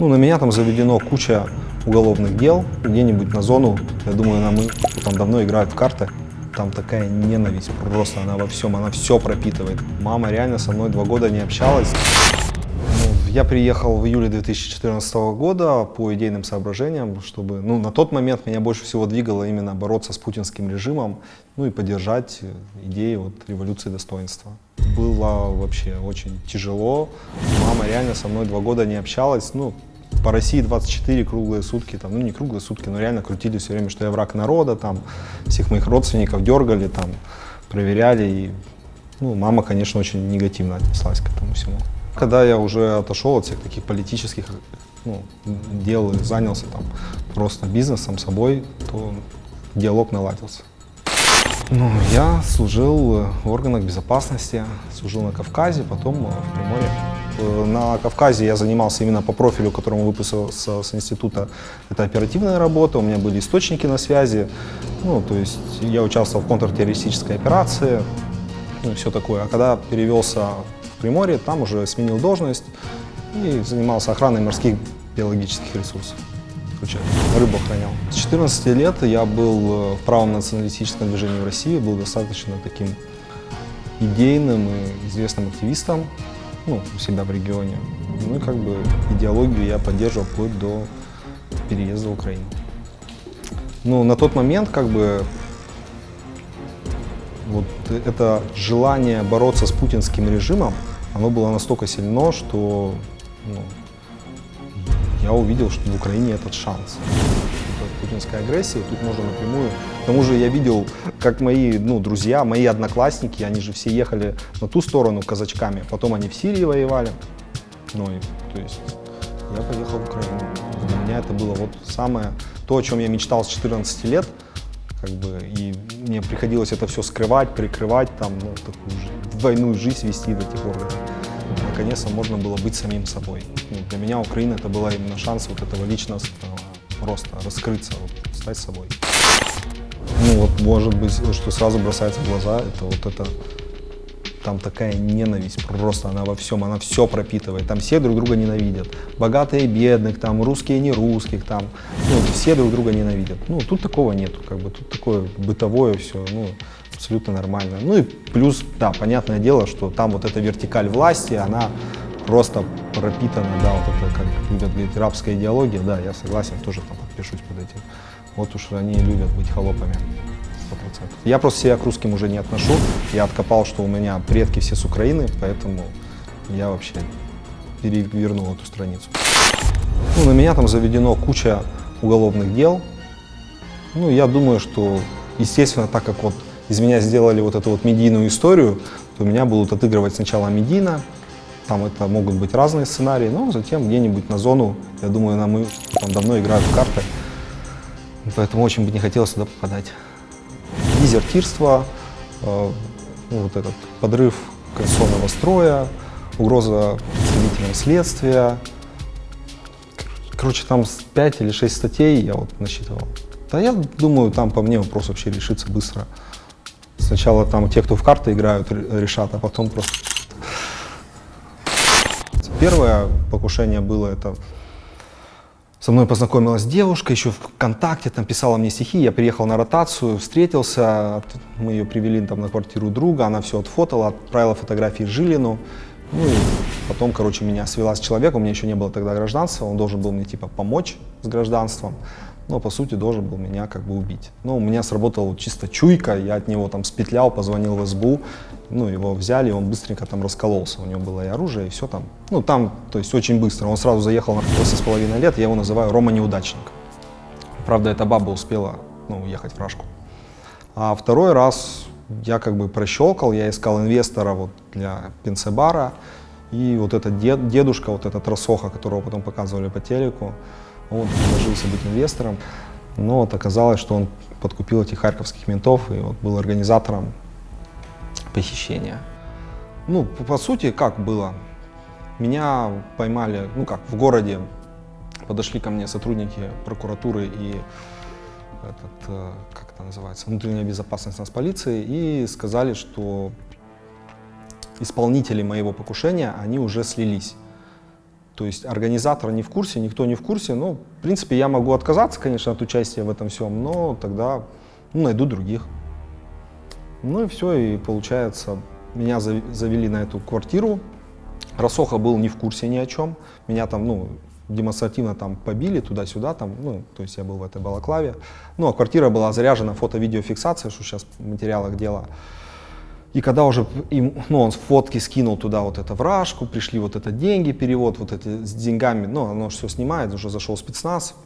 Ну, на меня там заведено куча уголовных дел, где-нибудь на зону, я думаю, нам там давно играют в карты. Там такая ненависть, просто она во всем, она все пропитывает. Мама реально со мной два года не общалась. Ну, Я приехал в июле 2014 года по идейным соображениям, чтобы, ну, на тот момент меня больше всего двигало именно бороться с путинским режимом, ну и поддержать идеи вот, революции достоинства. Было вообще очень тяжело. Мама реально со мной два года не общалась, ну, по России 24 круглые сутки, там, ну не круглые сутки, но реально крутили все время, что я враг народа, там, всех моих родственников дергали, там, проверяли, и, ну, мама, конечно, очень негативно отнеслась к этому всему. Когда я уже отошел от всех таких политических ну, дел и занялся там просто бизнесом, собой, то диалог наладился. Ну, я служил в органах безопасности, служил на Кавказе, потом э, в Приморье. Э, На Кавказе я занимался именно по профилю, которому выпустился с института. Это оперативная работа, у меня были источники на связи. Ну, то есть я участвовал в контртеррористической операции, ну, все такое. А когда перевелся в Приморье, там уже сменил должность и занимался охраной морских биологических ресурсов. Короче, рыбу охранял. С 14 лет я был э, в правом националистическом движении в России, был достаточно таким идейным и известным активистом ну, у себя в регионе. Ну и как бы идеологию я поддерживал вплоть до переезда в Украину. Ну, на тот момент как бы вот это желание бороться с путинским режимом, оно было настолько сильно, что ну, я увидел, что в Украине этот шанс. Это путинская агрессия, тут можно напрямую. К тому же я видел, как мои ну, друзья, мои одноклассники, они же все ехали на ту сторону казачками, потом они в Сирии воевали. Ну, и, то есть я поехал в Украину. Для меня это было вот самое, то, о чем я мечтал с 14 лет, как бы, и мне приходилось это все скрывать, прикрывать, там, ну, такую двойную жизнь вести в этих органах. Наконец-то можно было быть самим собой. Ну, для меня Украина это была именно шанс вот этого личностного роста, раскрыться, вот, стать собой. Ну вот, может быть, что сразу бросается в глаза, это вот это, там такая ненависть, просто она во всем, она все пропитывает, там все друг друга ненавидят, богатые и бедных, там русские и не русских, там, ну, все друг друга ненавидят. Ну, тут такого нету, как бы, тут такое бытовое все, ну, абсолютно нормально. Ну и плюс, да, понятное дело, что там вот эта вертикаль власти, она просто пропитана, да, вот это, как любят говорить, рабская идеология, да, я согласен, тоже там подпишусь под этим. Вот уж они любят быть холопами. 100%. Я просто себя к русским уже не отношу. Я откопал, что у меня предки все с Украины, поэтому я вообще перевернул эту страницу. Ну, на меня там заведено куча уголовных дел. Ну, я думаю, что, естественно, так как вот из меня сделали вот эту вот медийную историю, то меня будут отыгрывать сначала медийно, там это могут быть разные сценарии, но затем где-нибудь на зону, я думаю, нам там давно играют в карты, поэтому очень бы не хотелось туда попадать. Дезертирство, э, ну, вот этот подрыв конституционного строя, угроза представителям следствия. Короче, там 5 или 6 статей я вот насчитывал. Да я думаю, там по мне вопрос вообще решится быстро. Сначала там те, кто в карты играют, ре- решат, а потом просто... Первое покушение было это... Со мной познакомилась девушка, еще в ВКонтакте, там писала мне стихи, я приехал на ротацию, встретился, мы ее привели там на квартиру друга, она все отфотала, отправила фотографии Жилину. Ну и потом, короче, меня свела с человеком, у меня еще не было тогда гражданства, он должен был мне типа помочь с гражданством, но по сути должен был меня как бы убить. Но у меня сработала чисто чуйка, я от него там спетлял, позвонил в СБУ, ну его взяли, он быстренько там раскололся, у него было и оружие, и все там. Ну там, то есть очень быстро, он сразу заехал на 8,5 лет, я его называю Рома Неудачник. Правда, эта баба успела ну, уехать в Рашку. А второй раз я как бы прощелкал, я искал инвестора вот для пенсебара, и вот этот дед, дедушка, вот этот Росоха, которого потом показывали по телеку, он предложился быть инвестором, но вот оказалось, что он подкупил этих харьковских ментов и вот был организатором похищения. Ну, по, по сути, как было? Меня поймали, ну как, в городе подошли ко мне сотрудники прокуратуры и этот, э, как это называется, внутренняя безопасность нас полиции, и сказали, что исполнители моего покушения, они уже слились. То есть организатор не в курсе, никто не в курсе. Ну, в принципе, я могу отказаться, конечно, от участия в этом всем, но тогда ну, найду других. Ну и все, и получается, меня завели на эту квартиру. Росоха был не в курсе ни о чем. Меня там, ну, демонстративно там побили туда-сюда, там, ну, то есть я был в этой балаклаве. Ну, а квартира была заряжена фото-видеофиксацией, что сейчас в материалах дела. И когда уже им, ну, он фотки скинул туда вот это вражку, пришли вот это деньги, перевод вот эти с деньгами, ну, оно все снимает, уже зашел спецназ,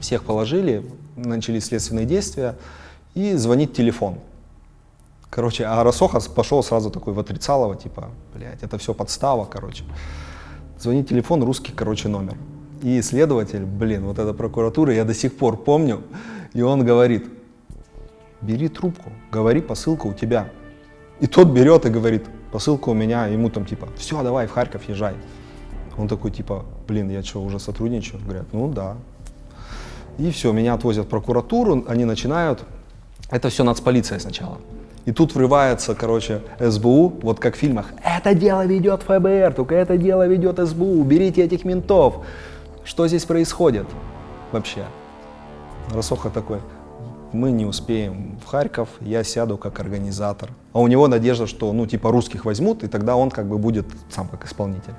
всех положили, начались следственные действия, и звонит телефон. Короче, а Росоха пошел сразу такой в отрицалово, типа, блядь, это все подстава, короче. Звонит телефон, русский, короче, номер. И следователь, блин, вот эта прокуратура, я до сих пор помню, и он говорит, бери трубку, говори, посылка у тебя. И тот берет и говорит, посылка у меня, ему там типа, все, давай в Харьков езжай. Он такой типа, блин, я что, уже сотрудничаю? Говорят, ну да. И все, меня отвозят в прокуратуру, они начинают, это все нацполиция сначала. И тут врывается, короче, СБУ, вот как в фильмах, это дело ведет ФБР, только это дело ведет СБУ, уберите этих ментов. Что здесь происходит вообще? Росоха такой, мы не успеем в Харьков, я сяду как организатор. А у него надежда, что, ну, типа, русских возьмут, и тогда он как бы будет сам как исполнитель.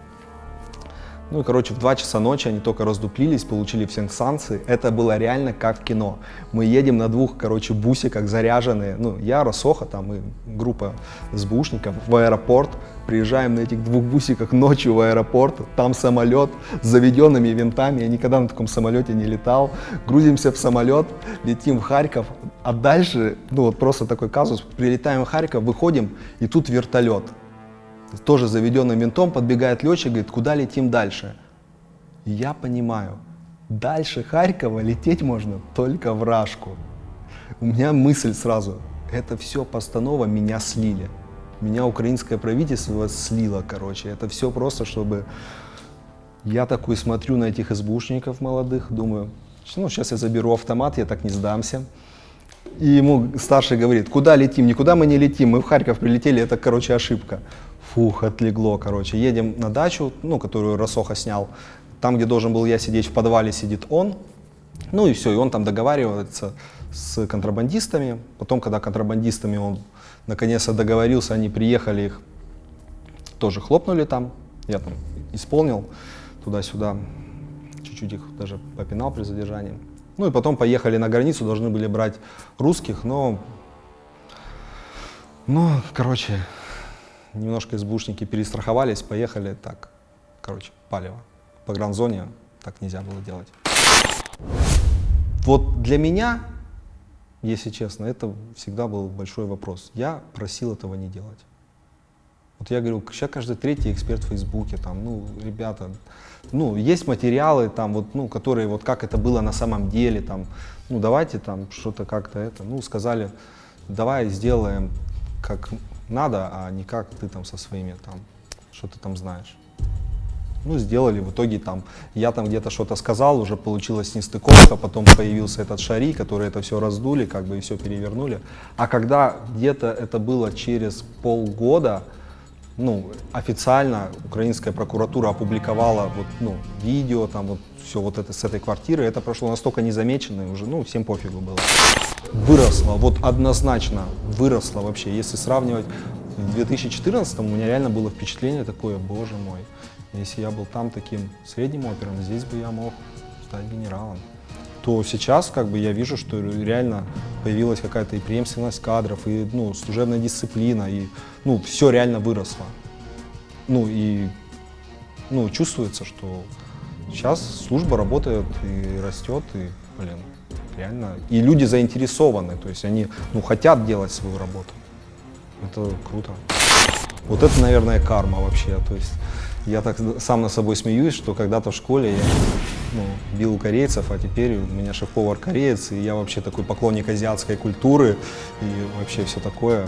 Ну и, короче, в 2 часа ночи они только раздуплились, получили все санкции. Это было реально как в кино. Мы едем на двух, короче, бусиках заряженные. Ну, я, Росоха, там и группа СБУшников в аэропорт. Приезжаем на этих двух бусиках ночью в аэропорт. Там самолет с заведенными винтами. Я никогда на таком самолете не летал. Грузимся в самолет, летим в Харьков. А дальше, ну вот просто такой казус. Прилетаем в Харьков, выходим, и тут вертолет тоже заведенным ментом, подбегает летчик, говорит, куда летим дальше? Я понимаю, дальше Харькова лететь можно только в Рашку. У меня мысль сразу, это все постанова, меня слили. Меня украинское правительство слило, короче. Это все просто, чтобы... Я такой смотрю на этих СБУшников молодых, думаю, ну, сейчас я заберу автомат, я так не сдамся. И ему старший говорит, куда летим? Никуда мы не летим, мы в Харьков прилетели, это, короче, ошибка. Фух, отлегло, короче. Едем на дачу, ну, которую Росоха снял. Там, где должен был я сидеть, в подвале сидит он. Ну и все, и он там договаривается с контрабандистами. Потом, когда контрабандистами он наконец-то договорился, они приехали, их тоже хлопнули там. Я там исполнил туда-сюда, чуть-чуть их даже попинал при задержании. Ну и потом поехали на границу, должны были брать русских, но, ну, короче, немножко СБУшники перестраховались, поехали так, короче, палево. По гранзоне так нельзя было делать. Вот для меня, если честно, это всегда был большой вопрос. Я просил этого не делать. Вот я говорю, сейчас каждый третий эксперт в Фейсбуке, там, ну, ребята, ну, есть материалы, там, вот, ну, которые, вот как это было на самом деле, там, ну, давайте там что-то как-то это, ну, сказали, давай сделаем как надо, а не как ты там со своими там, что ты там знаешь. Ну, сделали, в итоге там, я там где-то что-то сказал, уже получилась нестыковка, потом появился этот шари, который это все раздули, как бы и все перевернули. А когда где-то это было через полгода, ну, официально украинская прокуратура опубликовала вот, ну, видео, там вот все вот это с этой квартиры, это прошло настолько незамеченно, уже, ну, всем пофигу было. Выросло, вот однозначно выросло вообще. Если сравнивать в 2014 у меня реально было впечатление такое, боже мой, если я был там таким средним опером, здесь бы я мог стать генералом. То сейчас как бы я вижу, что реально появилась какая-то и преемственность кадров, и ну, служебная дисциплина, и ну, все реально выросло. Ну и ну, чувствуется, что сейчас служба работает и растет, и, блин, реально. И люди заинтересованы, то есть они ну, хотят делать свою работу. Это круто. Вот это, наверное, карма вообще. То есть я так сам на собой смеюсь, что когда-то в школе я ну, бил корейцев, а теперь у меня шеф-повар кореец, и я вообще такой поклонник азиатской культуры и вообще все такое.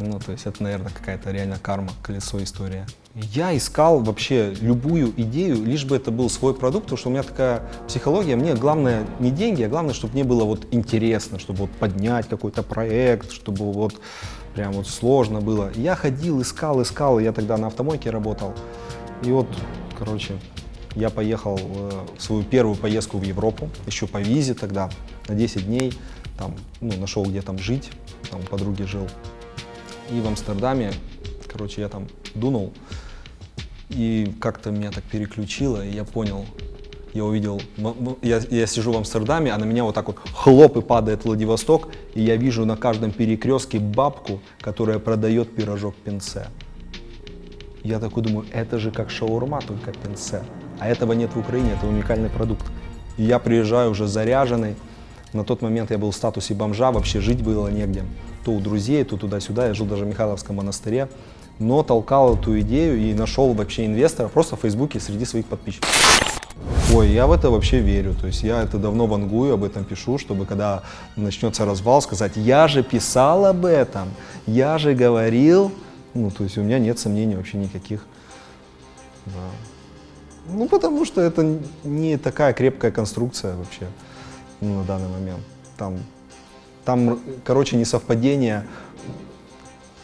Ну, то есть это, наверное, какая-то реально карма, колесо история. Я искал вообще любую идею, лишь бы это был свой продукт, потому что у меня такая психология, мне главное не деньги, а главное, чтобы мне было вот интересно, чтобы вот поднять какой-то проект, чтобы вот прям вот сложно было. Я ходил, искал, искал, я тогда на автомойке работал. И вот короче, я поехал э, в свою первую поездку в Европу, еще по визе тогда, на 10 дней, там, ну, нашел где там жить, там у подруги жил. И в Амстердаме, короче, я там дунул, и как-то меня так переключило, и я понял, я увидел, я, я сижу в Амстердаме, а на меня вот так вот хлоп и падает Владивосток, и я вижу на каждом перекрестке бабку, которая продает пирожок пинце. Я такой думаю, это же как шаурма, только пинце. А этого нет в Украине, это уникальный продукт. И я приезжаю уже заряженный. На тот момент я был в статусе бомжа, вообще жить было негде. То у друзей, то туда-сюда. Я жил даже в Михайловском монастыре. Но толкал эту идею и нашел вообще инвестора просто в Фейсбуке среди своих подписчиков. Ой, я в это вообще верю. То есть я это давно вангую, об этом пишу, чтобы когда начнется развал, сказать, я же писал об этом, я же говорил. Ну, то есть у меня нет сомнений вообще никаких. Да. Ну, потому что это не такая крепкая конструкция вообще ну, на данный момент. Там, там, короче, несовпадение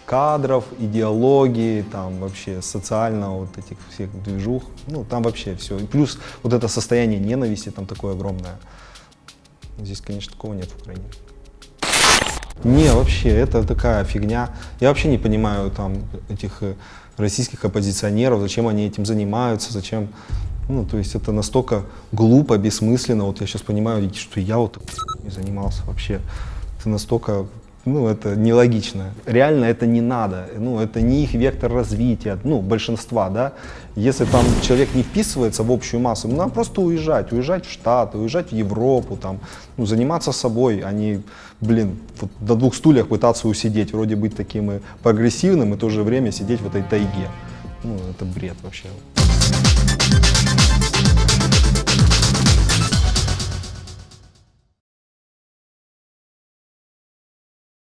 кадров, идеологии, там вообще социального вот этих всех движух. Ну, там вообще все. И плюс вот это состояние ненависти там такое огромное. Здесь, конечно, такого нет в Украине. Не, вообще, это такая фигня. Я вообще не понимаю там этих э, российских оппозиционеров, зачем они этим занимаются, зачем... Ну, то есть это настолько глупо, бессмысленно. Вот я сейчас понимаю, что я вот не занимался вообще. Это настолько ну, это нелогично. Реально это не надо. Ну, это не их вектор развития, ну, большинства, да. Если там человек не вписывается в общую массу, ну, надо просто уезжать, уезжать в Штаты, уезжать в Европу, там, ну, заниматься собой, а не, блин, вот до двух стульях пытаться усидеть, вроде быть таким и прогрессивным, и в то же время сидеть в этой тайге. Ну, это бред вообще.